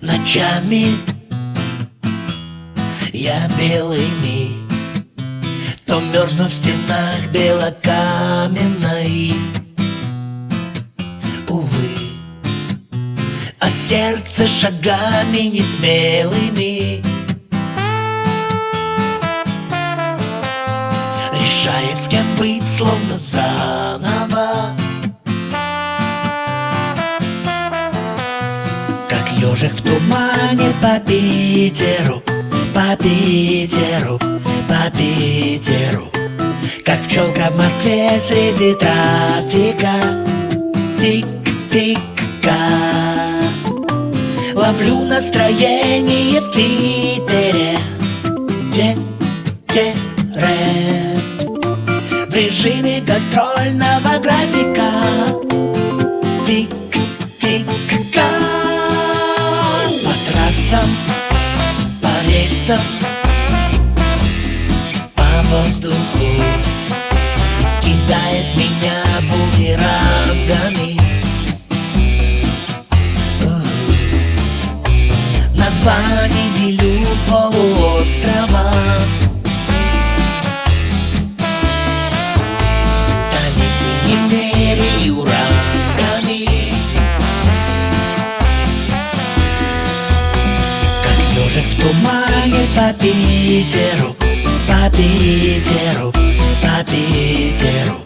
ночами. Я белыми То мерзну в стенах белокаменной. Увы А сердце шагами несмелыми. Решает, с кем быть, словно заново Ежик в тумане по Питеру, по Питеру, по Питеру. Как пчелка в Москве среди трафика. Фик-фика Ловлю настроение в Твиттере воздуху Кидает меня бумерангами На два неделю полуострова. Тумане по Питеру, по Питеру, по Питеру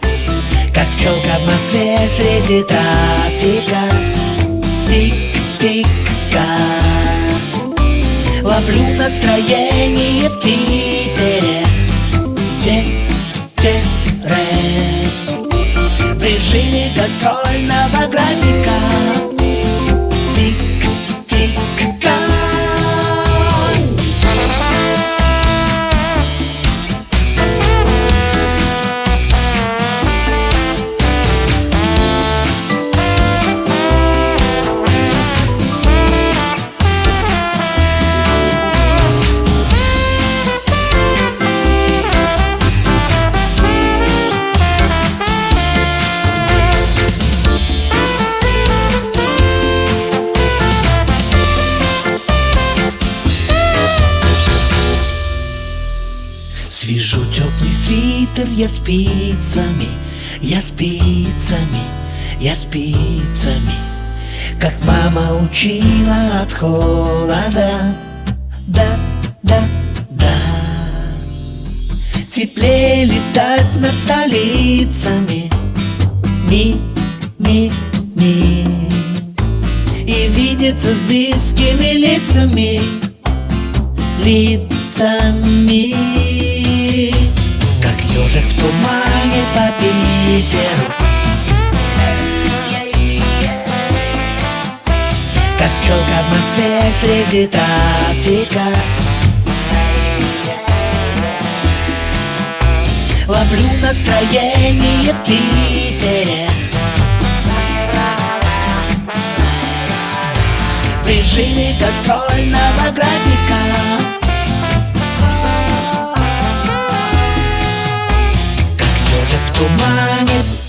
Как пчелка в Москве среди трафика. Фик-фика Ловлю настроение в Твиттере Те-те-ре В режиме гастрольного графика теплый свитер я спицами, я спицами, я спицами Как мама учила от холода. Да, да, да. Теплее летать над столицами. Ми, ми, ми. И видеться с близкими лицами. Лицами в Москве среди трафика Ловлю настроение в Твиттере В режиме гастрольного графика. Тумане Как ежик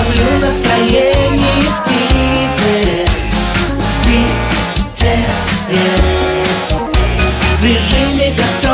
Ловлю настроение в Питере. Питере. В режиме гастроли